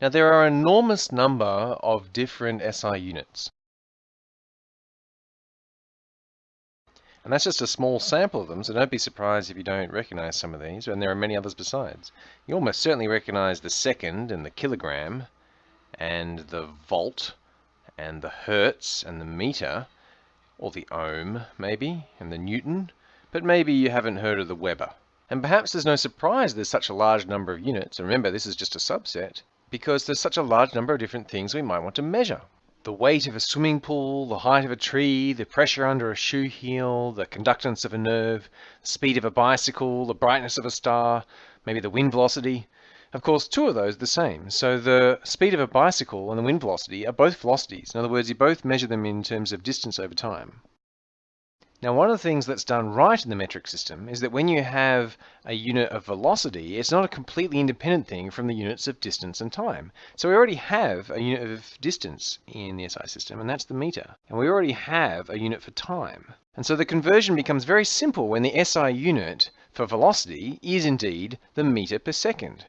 Now there are an enormous number of different SI units. And that's just a small sample of them, so don't be surprised if you don't recognize some of these, and there are many others besides. You almost certainly recognize the second and the kilogram, and the volt, and the hertz, and the meter, or the ohm, maybe, and the newton, but maybe you haven't heard of the Weber. And perhaps there's no surprise there's such a large number of units, and remember this is just a subset, because there's such a large number of different things we might want to measure. The weight of a swimming pool, the height of a tree, the pressure under a shoe heel, the conductance of a nerve, the speed of a bicycle, the brightness of a star, maybe the wind velocity. Of course, two of those are the same. So the speed of a bicycle and the wind velocity are both velocities. In other words, you both measure them in terms of distance over time. Now, one of the things that's done right in the metric system is that when you have a unit of velocity, it's not a completely independent thing from the units of distance and time. So we already have a unit of distance in the SI system, and that's the meter. And we already have a unit for time. And so the conversion becomes very simple when the SI unit for velocity is indeed the meter per second.